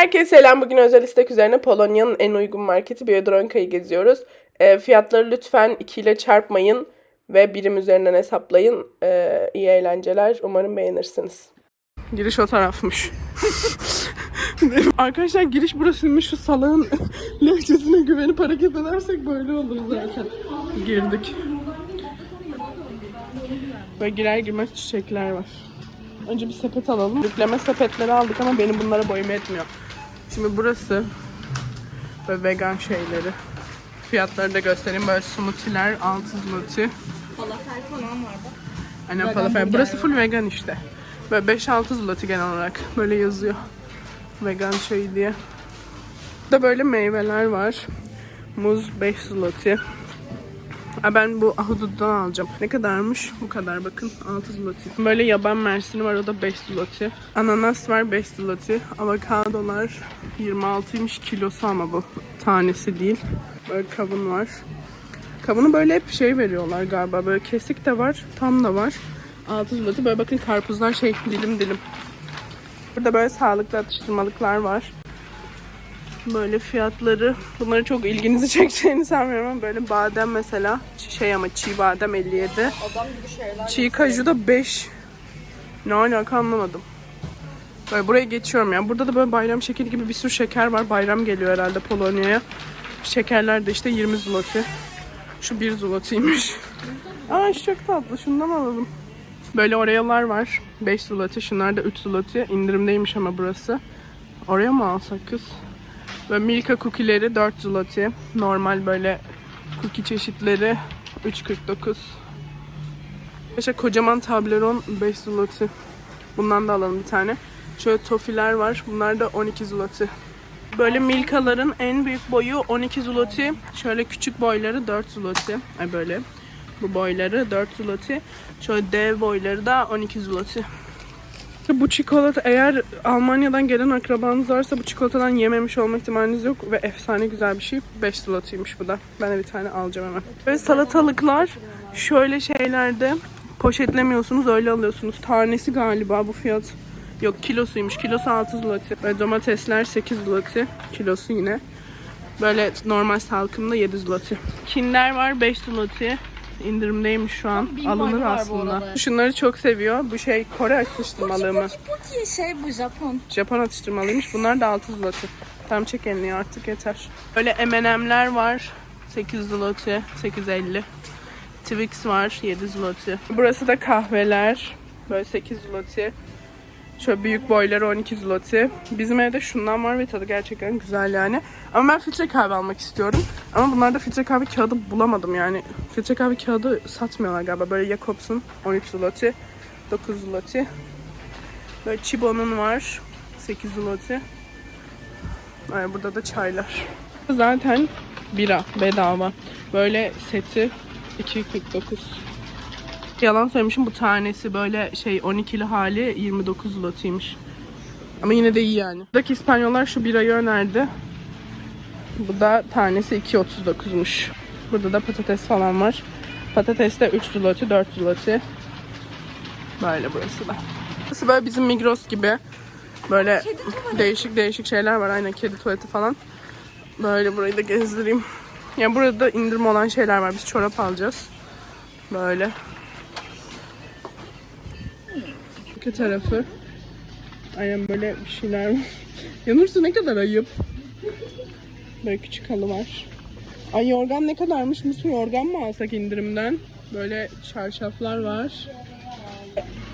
Herkese selam. Bugün özel istek üzerine Polonya'nın en uygun marketi Biedronka'yı geziyoruz. E, fiyatları lütfen 2 ile çarpmayın ve birim üzerinden hesaplayın. E, iyi eğlenceler. Umarım beğenirsiniz. Giriş o tarafmış. Arkadaşlar giriş burasıymış. Şu salağın lehçesine güvenip hareket edersek böyle olur zaten. Girdik. Böyle girer girmez çiçekler var. Önce bir sepet alalım. Yükleme sepetleri aldık ama benim bunlara boyum etmiyor. Şimdi burası böyle vegan şeyleri. Fiyatları da göstereyim. Böyle smoothie'ler 6 zloty. Falafel falan var bak. Aynen Vegan falafel. Burası full vegan işte. Böyle 5-6 zloty genel olarak. Böyle yazıyor. Vegan şey diye. Burada böyle meyveler var. Muz 5 zloty. Aa, ben bu ahududdan alacağım. Ne kadarmış? Bu kadar bakın. 6 zloty. Böyle yaban mersini var o da 5 zloty. Ananas var 5 zloty. Avokadolar 26'ymış kilosu ama bu. Tanesi değil. Böyle kavun var. Kavunu böyle hep şey veriyorlar galiba. Böyle kesik de var, tam da var. 6 zloty. Böyle bakın karpuzlar şey dilim dilim. Burada böyle sağlıklı atıştırmalıklar var. Böyle fiyatları, bunları çok ilginizi çekeceğini sanmıyorum ama böyle badem mesela, şey ama çiğ badem 57. Adam gibi şeyler. Çiğ kaju da 5. Ne alaka anlamadım. Böyle buraya geçiyorum ya. Burada da böyle bayram şekeri gibi bir sürü şeker var. Bayram geliyor herhalde Polonya'ya. Şekerler de işte 20 zloty. Şu 1 zloty'ymiş. Aa şu çok tatlı. Şundan alalım. Böyle oreolar var. 5 zloty. Şunlar da 3 zloty. İndirimdeymiş ama burası. Oraya mı alsak kız? Böyle Milka cookie'leri 4 zloty. Normal böyle cookie çeşitleri 3.49. İşte kocaman Toblerone 5 zloty. Bundan da alalım bir tane. Şöyle tofiler var. Bunlar da 12 zloty. Böyle Milka'ların en büyük boyu 12 zloty. Şöyle küçük boyları 4 zloty. Ay böyle. Bu boyları 4 zloty. Şöyle dev boyları da 12 zloty. Bu çikolata eğer Almanya'dan gelen akrabanız varsa bu çikolatadan yememiş olma ihtimaliniz yok ve efsane güzel bir şey. 5 zlotıymış bu da. Ben de bir tane alacağım hemen. Böyle salatalıklar şöyle şeylerde poşetlemiyorsunuz öyle alıyorsunuz. Tanesi galiba bu fiyat. Yok kilosuymuş. Kilosu 6 zloty. Ve domatesler 8 zloty. Kilosu yine. Böyle normal salkımda 7 zloty. Kinder var 5 zloty. İndirimdeymiş şu an. Alınır aslında. Şunları çok seviyor. Bu şey Kore atıştırmalığı mı? Şey bu Japon. Japon atıştırmalıymış. Bunlar da 6 zloty. Tam çek elini artık yeter. Böyle M&M'ler var. 8 zloty, 8.50. Twix var 7 zloty. Burası da kahveler. Böyle 8 zloty. Şöyle büyük boyları 12 zloty. Bizim evde şundan var ve tadı gerçekten güzel yani. Ama ben filtre kahve almak istiyorum. Ama bunlarda filtre kahve kağıdı bulamadım yani. Filtre kahve kağıdı satmıyorlar galiba. Böyle Jacobs'un 13 zloty. 9 zloty. Böyle Chibo'nun var. 8 zloty. Ay, burada da çaylar. Zaten bira bedava. Böyle seti 2.49. Yalan söylemişim bu tanesi böyle şey 12'li hali 29 zlotiymiş. Ama yine de iyi yani. Buradaki İspanyollar şu birayı önerdi. Bu da tanesi 2.39'muş. Burada da patates falan var. Patates de 3 zloty, 4 zloty. Böyle burası da. Burası böyle bizim Migros gibi. Böyle değişik değişik şeyler var. Aynen kedi tuvaleti falan. Böyle burayı da gezdireyim. Yani burada da indirim olan şeyler var. Biz çorap alacağız. Böyle. Arka tarafı. Aynen böyle bir şeyler var. Yanırsa ne kadar ayıp. Böyle küçük halı var. Ay yorgan ne kadarmış? Musu yorgan mı alsak indirimden? Böyle çarşaflar var.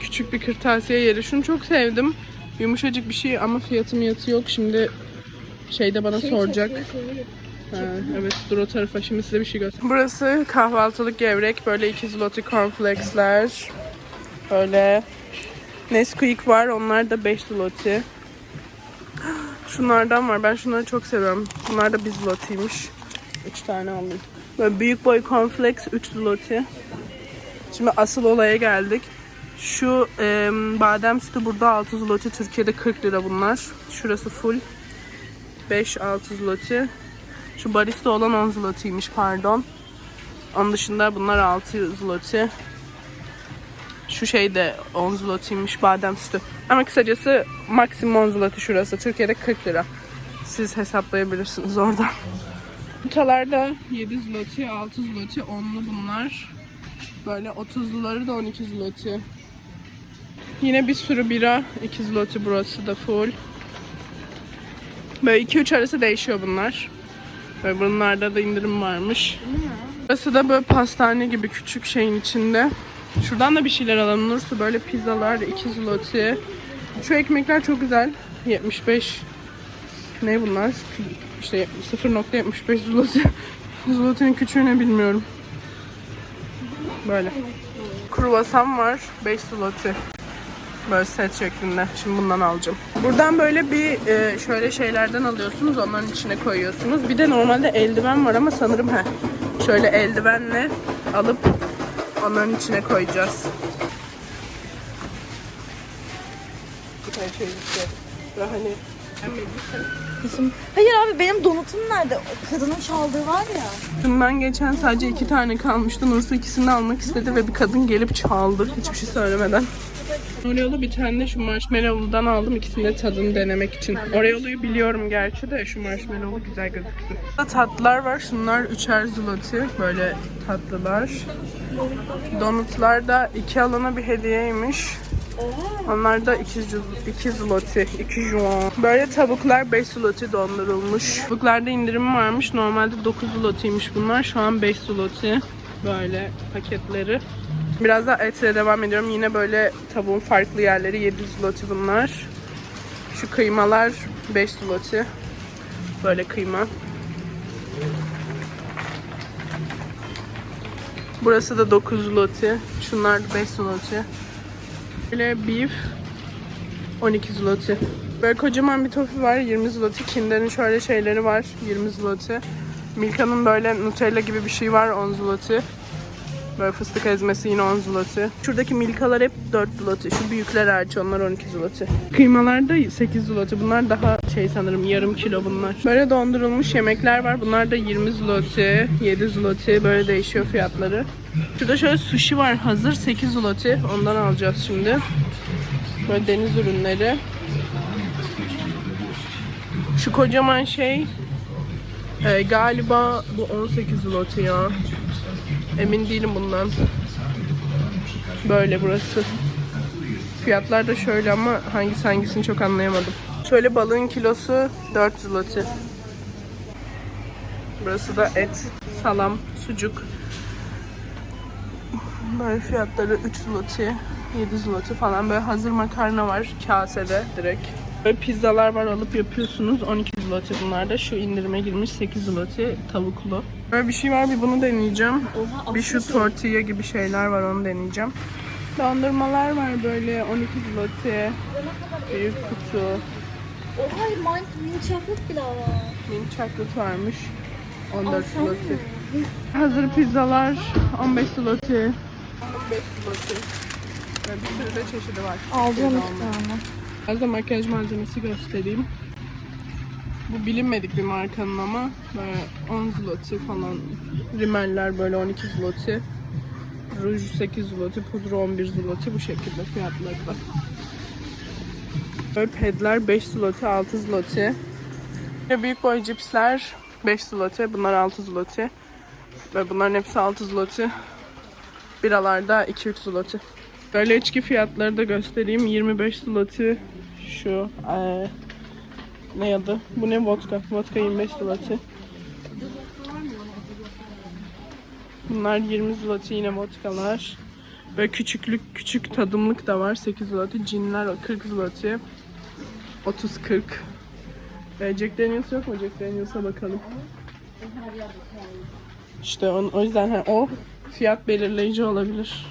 Küçük bir kırtasiye yeri. Şunu çok sevdim. Yumuşacık bir şey ama fiyatı miyatı yok. Şimdi şeyde bana soracak. Ha, evet dur o tarafa şimdi size bir şey göstereyim. Burası kahvaltılık gevrek. Böyle iki zloty cornflakesler. Böyle Nesquik var. Onlar da 5 zloty. Şunlardan var. Ben şunları çok seviyorum. Bunlar da 1 zlotymiş. 3 tane aldım. Böyle büyük boy cornflakes 3 zloty. Şimdi asıl olaya geldik. Şu e, badem sütü burada 6 zloty. Türkiye'de 40 lira bunlar. Şurası full. 5-6 zloty. Şu barista olan 10 zlotymiş pardon. Onun dışında bunlar 6 zloty. Şu şey de 10 zlotymiş badem sütü. Ama kısacası maksimum 10 zloty şurası. Türkiye'de 40 lira. Siz hesaplayabilirsiniz oradan. Yumurtalarda 7 zloty, 6 zloty, 10'lu bunlar. Böyle 30'luları da 12 zloty. Yine bir sürü bira. 2 zloty burası da full. Böyle 2-3 arası değişiyor bunlar. Böyle bunlarda da indirim varmış. Burası da böyle pastane gibi küçük şeyin içinde. Şuradan da bir şeyler alalım. Nursu böyle pizzalar 2 zloty. Şu ekmekler çok güzel. 75 ne bunlar? İşte 0.75 zloty. Zloty'nin küçüğünü bilmiyorum. Böyle. Kruvasan var. 5 zloty. Böyle set şeklinde. Şimdi bundan alacağım. Buradan böyle bir e, şöyle şeylerden alıyorsunuz. Onların içine koyuyorsunuz. Bir de normalde eldiven var ama sanırım he. Şöyle eldivenle alıp onların içine koyacağız. Tane şey işte. Hani Kızım. Hayır abi benim donutum nerede? O kadının çaldığı var ya. Bundan geçen sadece iki tane kalmıştı. Nursu ikisini almak istedi ve bir kadın gelip çaldı. Hiçbir şey söylemeden. Oreo'lu bir tane de şu marshmallow'ludan aldım. İkisini de tadını denemek için. Oreo'luyu biliyorum gerçi de şu marshmallow'lu güzel gözüktü. Burada tatlılar var. Şunlar üçer zloty. Böyle tatlılar. Donutlar da iki alana bir hediyeymiş. Onlar da 2 2 zloty, 2 juan. Böyle tavuklar 5 zloty dondurulmuş. Tavuklarda indirim varmış. Normalde 9 zlotyymiş bunlar. Şu an 5 zloty. Böyle paketleri. Biraz da etle devam ediyorum. Yine böyle tavuğun farklı yerleri 7 zloty bunlar. Şu kıymalar 5 zloty. Böyle kıyma. Burası da 9 zloty. Şunlar da 5 zloty. Böyle beef 12 zloty. Böyle kocaman bir tofu var 20 zloty. Kinder'in şöyle şeyleri var 20 zloty. Milka'nın böyle Nutella gibi bir şey var 10 zloty. Böyle fıstık ezmesi yine 10 zloty. Şuradaki Milka'lar hep 4 zloty. Şu büyükler hariç onlar 12 zloty. Kıymalar da 8 zloty. Bunlar daha şey sanırım yarım kilo bunlar. Böyle dondurulmuş yemekler var. Bunlar da 20 zloty, 7 zloty. Böyle değişiyor fiyatları. Şurada şöyle sushi var hazır 8 zloty. Ondan alacağız şimdi. Böyle deniz ürünleri. Şu kocaman şey e, galiba bu 18 zloty ya. Emin değilim bundan. Böyle burası. Fiyatlar da şöyle ama hangisi hangisini çok anlayamadım. Şöyle balığın kilosu 4 zloty. Burası da et, salam, sucuk. Böyle fiyatları 3 zloty, 7 zloty falan. Böyle hazır makarna var kasede direkt. Böyle pizzalar var alıp yapıyorsunuz. 12 zloty bunlar da. Şu indirime girmiş 8 zloty tavuklu. Böyle bir şey var bir bunu deneyeceğim. Oha Bir şu tortilla gibi şeyler var onu deneyeceğim. Dondurmalar var böyle 12 zloty. Büyük kutu. Oha mini chocolate bile var. Mint chocolate varmış. 14 Alsam mı? zloty. Hazır pizzalar 15 zloty. 15 zloty. Böyle bir sürü de çeşidi var. Şeyde iki tane. Biraz da makyaj malzemesi göstereyim. Bu bilinmedik bir markanın ama böyle 10 zloty falan. Rimeller böyle 12 zloty. Ruj 8 zloty, pudra 11 zloty bu şekilde fiyatları da. Böyle pedler 5 zloty, 6 zloty. Büyük boy cipsler 5 zloty, bunlar 6 zloty. Ve bunların hepsi 6 zloty. Biralarda 2-3 zloty. Böyle içki fiyatları da göstereyim. 25 zloty şu eee ne adı? Bu ne vodka? Vodka 25 zloty. Bunlar 20 zloty yine vodkalar. Böyle küçüklük küçük tadımlık da var 8 zloty. Cinler 40 zloty. 30 40. Ee, Jack Daniels yok mu? Jack Daniels'a bakalım. İşte on, o yüzden o fiyat belirleyici olabilir.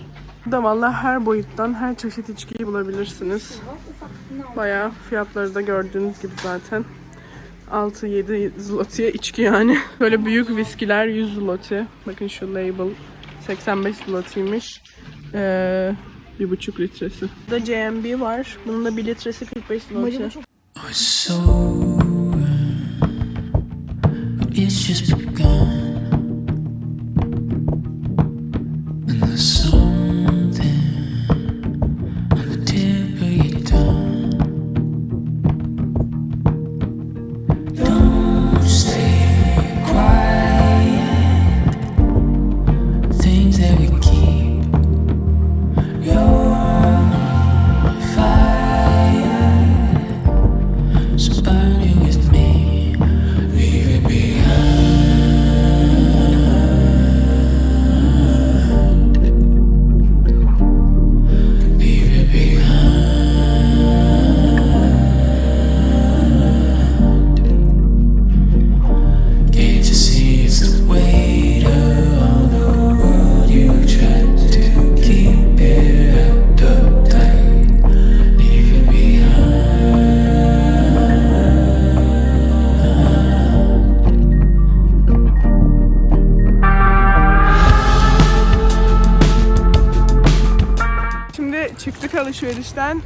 Burada valla her boyuttan her çeşit içkiyi bulabilirsiniz. Bayağı fiyatları da gördüğünüz gibi zaten. 6-7 zloty'ye içki yani. Böyle büyük viskiler 100 zloty. Bakın şu label 85 zloty'ymiş. Ee, bir buçuk litresi. Burada JMB var. Bunun da bir litresi 45 zloty. So it's just begun, Şimdi çıktık alışverişten.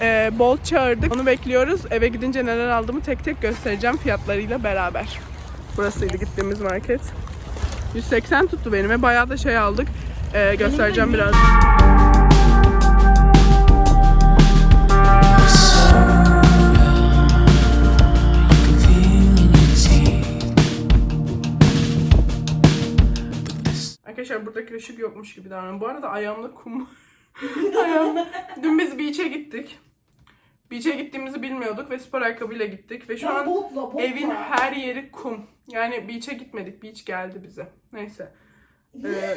Ee, Bolt çağırdık. Onu bekliyoruz. Eve gidince neler aldığımı tek tek göstereceğim fiyatlarıyla beraber. Burasıydı gittiğimiz market. 180 tuttu benim ve bayağı da şey aldık. Ee, göstereceğim biraz. Arkadaşlar buradaki ışık yokmuş gibi davranıyorum. Bu arada ayağımda kum. Ayağımda. Dün biz beach'e gittik. Beach'e gittiğimizi bilmiyorduk ve spor ayakkabıyla gittik. Ve şu an botla, botla. evin her yeri kum. Yani beach'e gitmedik. Beach geldi bize. Neyse. Ee,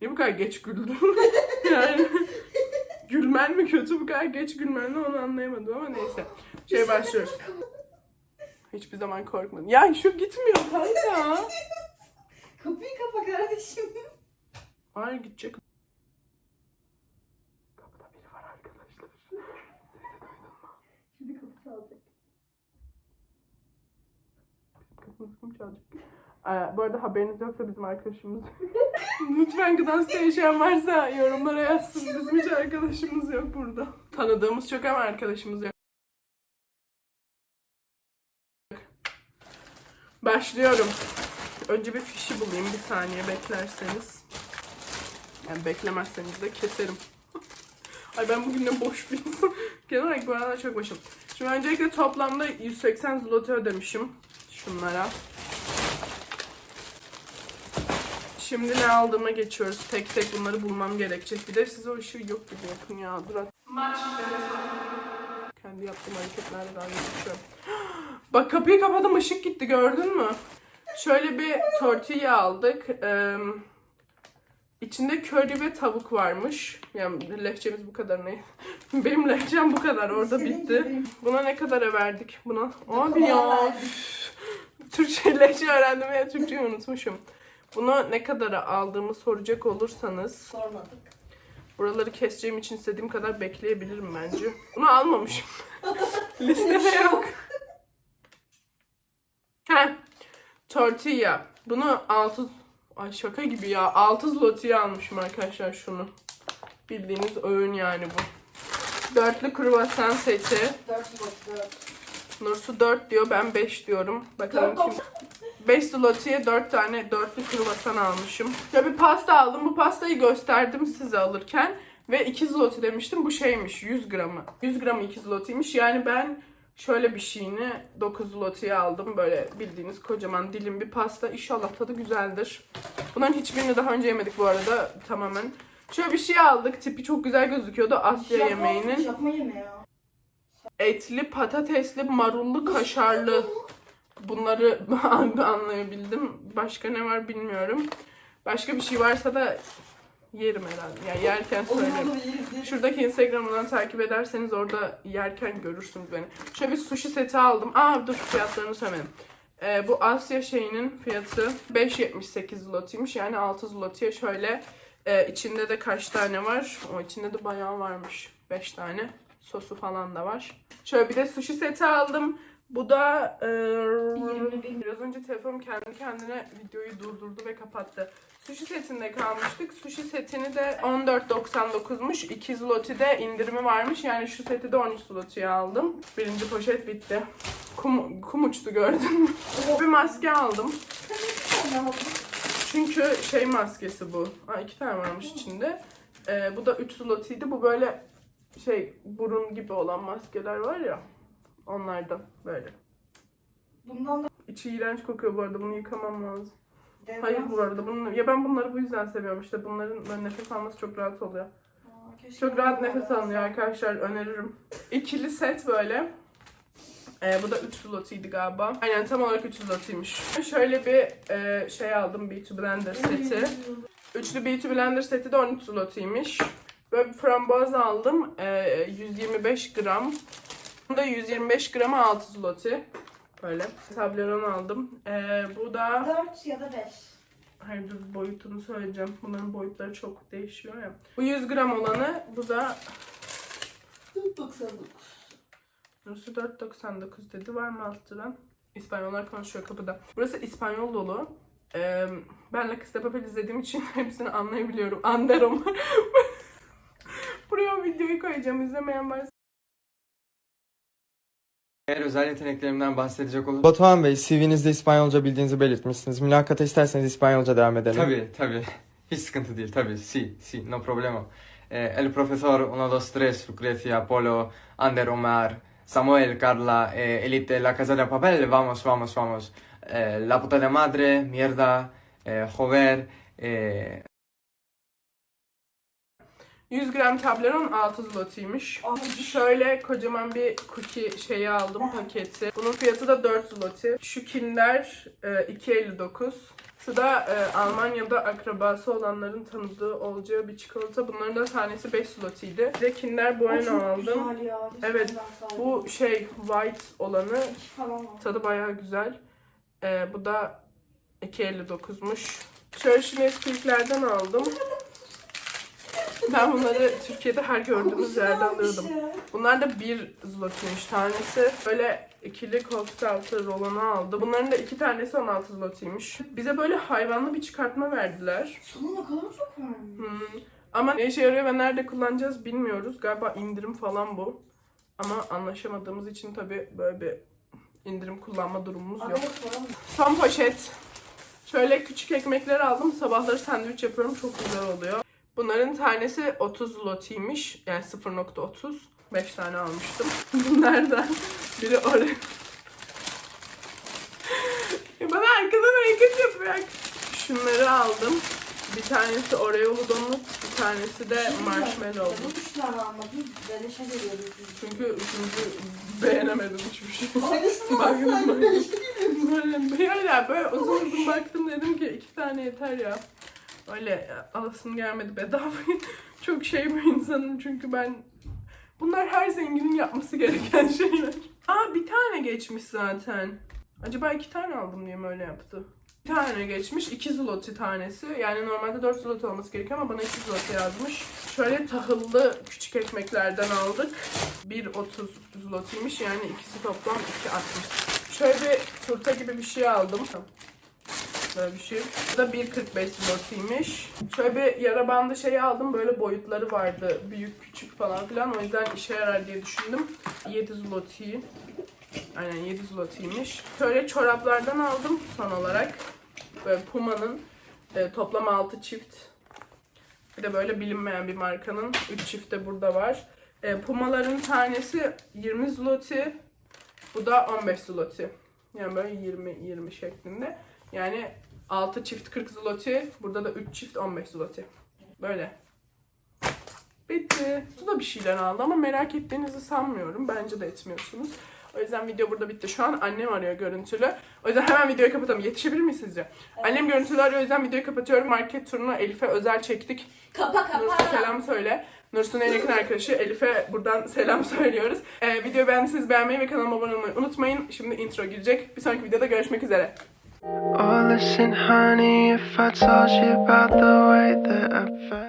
Niye bu kadar geç güldün? yani gülmen mi kötü bu kadar geç gülmen mi onu anlayamadım ama neyse. Şey başlıyoruz. Hiçbir zaman korkmadım. Ya şu gitmiyor kanka. Kapıyı kapa kardeşim. Hayır gidecek. Kapıda biri var arkadaşlar. Şimdi kapı çalacak. Kim çalacak? Ee, bu arada haberiniz yoksa bizim arkadaşımız. Lütfen Gdańsk'ta yaşayan varsa yorumlara yazsın. Bizim hiç arkadaşımız yok burada. Tanıdığımız çok ama arkadaşımız yok. Başlıyorum. Önce bir fişi bulayım. Bir saniye beklerseniz. Yani beklemezseniz de keserim. Ay ben bugün de boş bir insan. Genel olarak bu aralar çok boşum. Şimdi öncelikle toplamda 180 zloty ödemişim. Şunlara. Şimdi ne aldığıma geçiyoruz. Tek tek bunları bulmam gerekecek. Bir de size o ışığı yok gibi yapın ya. Dur at- Maç Kendi yaptığım hareketlerle daha geçiyorum. Bak kapıyı kapadım ışık gitti gördün mü? Şöyle bir tortilla aldık. Ee, içinde köri ve tavuk varmış. Yani lehçemiz bu kadar ne? Benim lehçem bu kadar orada bitti. Buna ne kadara verdik? Buna abi ya. Verdik. Türkçe lehçe öğrendim ya Türkçeyi unutmuşum. Bunu ne kadara aldığımı soracak olursanız Sormadık. buraları keseceğim için istediğim kadar bekleyebilirim bence. Bunu almamışım. Listede yok. Heh. Tortilla. Bunu 6 Ay şaka gibi ya. 6 zloty'ye almışım arkadaşlar şunu. Bildiğiniz öğün yani bu. Dörtlü kruvasan seti. Dört bot, dört. Nursu 4 diyor, ben 5 diyorum. Bakalım kim... 5 zloty'ye 4 tane dörtlü kruvasan almışım. Ya bir pasta aldım. Bu pastayı gösterdim size alırken. Ve 2 zloty demiştim. Bu şeymiş 100 gramı. 100 gramı 2 zloty'ymiş. Yani ben şöyle bir şeyini 9 zloty'ye aldım. Böyle bildiğiniz kocaman dilim bir pasta. İnşallah tadı güzeldir. Bunların hiçbirini daha önce yemedik bu arada tamamen. Şöyle bir şey aldık. Tipi çok güzel gözüküyordu. Asya yemeğinin Japon yemeği ya. Etli, patatesli, marullu, kaşarlı. Bunları anlayabildim. Başka ne var bilmiyorum. Başka bir şey varsa da yerim herhalde. Yani yerken söylerim. Şuradaki Instagram'dan takip ederseniz orada yerken görürsünüz beni. Şöyle bir sushi seti aldım. Aa dur fiyatlarını söylemedim. Ee, bu Asya şeyinin fiyatı 5.78 zlotiymiş. Yani 6 zlotiye şöyle e, içinde de kaç tane var? O içinde de bayağı varmış. 5 tane. Sosu falan da var. Şöyle bir de sushi seti aldım. Bu da e, 20 bin. biraz önce telefonum kendi kendine videoyu durdurdu ve kapattı. Sushi setinde kalmıştık. Sushi setini de 14.99'muş. 2 zloty'de indirimi varmış. Yani şu seti de 13 zloty'ye aldım. Birinci poşet bitti. Kum, kum uçtu gördün mü? bir maske aldım. Çünkü şey maskesi bu. Aa, iki tane varmış içinde. Ee, bu da 3 zloty'ydi. Bu böyle şey burun gibi olan maskeler var ya. Onlardan böyle. Bundan da İçi iğrenç kokuyor bu arada. Bunu yıkamam lazım. devran- Hayır bu arada. Bunu, ya ben bunları bu yüzden seviyorum işte. Bunların böyle nefes alması çok rahat oluyor. Aa, Çok rahat nefes alınıyor arkadaşlar. Öneririm. İkili set böyle. Ee, bu da 3 zlotiydi galiba. Aynen tam olarak 3 zlotiymiş. Şöyle bir e, şey aldım Beauty Blender seti. Üçlü Beauty Blender seti de 13 zlotiymiş. Böyle frambuaz aldım. Ee, 125 gram. Bu da 125 grama 6 zloty. Böyle. Tableron aldım. Ee, bu da... 4 ya da 5. Hayır dur boyutunu söyleyeceğim. Bunların boyutları çok değişiyor ya. Bu 100 gram olanı. Bu da 99. Burası 4.99 dedi. Var mı alttıran? İspanyollar konuşuyor kapıda. Burası İspanyol dolu. Ee, ben La Casa de Papel izlediğim için hepsini anlayabiliyorum. Anderom. Videoyu koyacağım. İzlemeyen varsa. Eğer özel yeteneklerimden bahsedecek olursam... Batuhan Bey, CV'nizde İspanyolca bildiğinizi belirtmişsiniz. Mülakata isterseniz İspanyolca devam edelim. Tabii, tabii. Hiç sıkıntı değil, tabii. Si, si, no problema. Eh, el profesor 1, 2, 3, Lucrecia, Apolo, Ander, Omar, Samuel, Carla, eh, Elite, La Casa de Papel, vamos, vamos, vamos. Eh, la puta de madre, mierda, eh, joder, eh, 100 gram Toblerone 6 zlotiymiş. Şöyle kocaman bir cookie şeyi aldım paketi. Bunun fiyatı da 4 zloty. Şu Kinder e, 2.59. Şu da e, Almanya'da akrabası olanların tanıdığı olacağı bir çikolata. Bunların da tanesi 5 zlotiydi. Bir de Kinder Bueno aldım. Güzel ya. Evet, Bu şey white olanı tadı bayağı güzel. E, bu da 2.59'muş. Şöyle şu Nesquik'lerden aldım. Ben bunları Türkiye'de her gördüğümüz yerde alıyordum. Bunlar da bir zlotiymiş tanesi. Böyle ikili koltuk altı rolonu aldı. Bunların da iki tanesi 16 zlotiymiş. Bize böyle hayvanlı bir çıkartma verdiler. Sonu ne kadar çok varmış. Hmm. Ama ne işe yarıyor ve nerede kullanacağız bilmiyoruz. Galiba indirim falan bu. Ama anlaşamadığımız için tabii böyle bir indirim kullanma durumumuz yok. Son poşet. Şöyle küçük ekmekler aldım. Sabahları sandviç yapıyorum. Çok güzel oluyor. Bunların tanesi 30 lotiymiş. Yani 0.30. 5 tane almıştım. Bunlardan biri oraya. Ya Bana arkadan hareket yapıyor. Şunları aldım. Bir tanesi Oreo'lu donut, bir tanesi de marshmallow. Bu üç tane almadım. Beleşe geliyordu. Çünkü üçüncü beğenemedim hiçbir şey. Baktım. Böyle, böyle, böyle uzun uzun baktım dedim ki iki tane yeter ya. Öyle alasım gelmedi bedava. Çok şey bir insanım çünkü ben bunlar her zenginin yapması gereken şeyler. Aa bir tane geçmiş zaten. Acaba iki tane aldım diye mi öyle yaptı? Bir tane geçmiş. 2 zloty tanesi. Yani normalde 4 zloty olması gerekiyor ama bana 2 zloty yazmış. Şöyle tahıllı küçük ekmeklerden aldık. 1.30 zlotiymiş. Yani ikisi toplam 2.60. Şöyle bir turta gibi bir şey aldım. Böyle bir şey. Bu da 1.45 zlotiymiş. Şöyle bir yara bandı şey aldım. Böyle boyutları vardı. Büyük küçük falan filan. O yüzden işe yarar diye düşündüm. 7 zloty. Aynen 7 zlotiymiş. Şöyle çoraplardan aldım son olarak. Böyle Puma'nın e, toplam 6 çift. Bir de böyle bilinmeyen bir markanın 3 çift de burada var. E, Pumaların tanesi 20 zloty. Bu da 15 zloty. Yani böyle 20-20 şeklinde. Yani 6 çift 40 zloty. Burada da 3 çift 15 zloty. Böyle. Bitti. Bu da bir şeyler aldı ama merak ettiğinizi sanmıyorum. Bence de etmiyorsunuz. O yüzden video burada bitti. Şu an annem arıyor görüntülü. O yüzden hemen videoyu kapatalım. Yetişebilir miyiz sizce? Annem görüntülü arıyor o yüzden videoyu kapatıyorum. Market turunu Elif'e özel çektik. Kapa kapa. selam söyle. Nursu'nun en yakın arkadaşı Elif'e buradan selam söylüyoruz. Ee, videoyu beğendiyseniz beğenmeyi ve kanalıma abone olmayı unutmayın. Şimdi intro girecek. Bir sonraki videoda görüşmek üzere. Oh, listen, honey, if I told you about the way that I felt.